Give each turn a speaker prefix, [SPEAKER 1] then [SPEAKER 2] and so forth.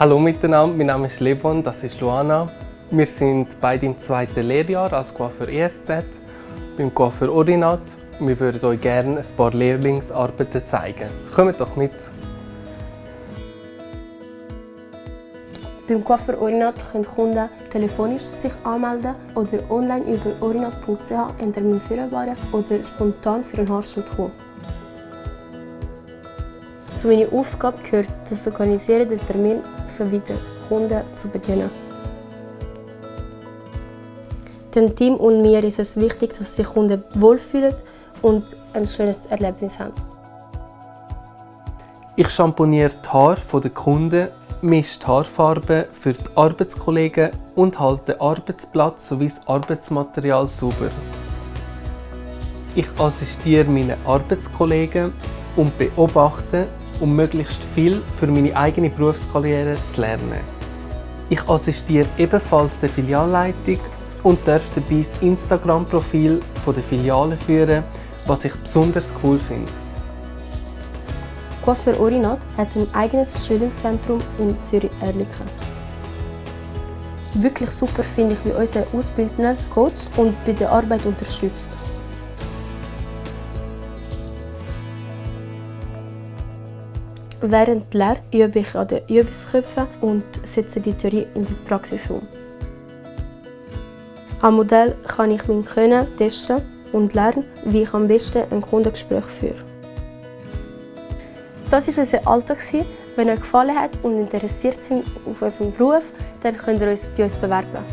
[SPEAKER 1] Hallo miteinander, mein Name ist Levon, das ist Luana. Wir sind beide im zweiten Lehrjahr als Coiffeur EFZ beim Coiffeur Orinat. Wir würden euch gerne ein paar Lehrlingsarbeiten zeigen. Kommt doch mit!
[SPEAKER 2] Beim Coiffeur Orinat können Kunden telefonisch sich anmelden oder online über orinat.ch einen Termin vereinbaren oder spontan für einen Haarschnitt kommen. Zu meiner Aufgabe gehört das Organisieren der Termin sowie den Kunden zu bedienen. Dem Team und mir ist es wichtig, dass sich Kunden wohlfühlen und ein schönes Erlebnis haben.
[SPEAKER 1] Ich schamponiere die Haare der Kunden, mische die Haarfarbe für die Arbeitskollegen und halte den Arbeitsplatz sowie das Arbeitsmaterial sauber. Ich assistiere meinen Arbeitskollegen und beobachte, um möglichst viel für meine eigene Berufskarriere zu lernen. Ich assistiere ebenfalls der Filialleitung und darf dabei das Instagram-Profil der Filiale führen, was ich besonders cool finde.
[SPEAKER 2] Coiffeur Orinat hat ein eigenes Schulungszentrum in Zürich-Erlikon. Wirklich super finde ich, wie unser Ausbildner coacht und bei der Arbeit unterstützt. Während der Lehre übe ich an den Übungsköpfen und setze die Theorie in die Praxis um. Am Modell kann ich mein Können testen und lernen, wie ich am besten ein Kundengespräch führe. Das war unser Alltag. Wenn euch gefallen hat und interessiert sind auf euren Beruf, dann könnt ihr euch bei uns bewerben.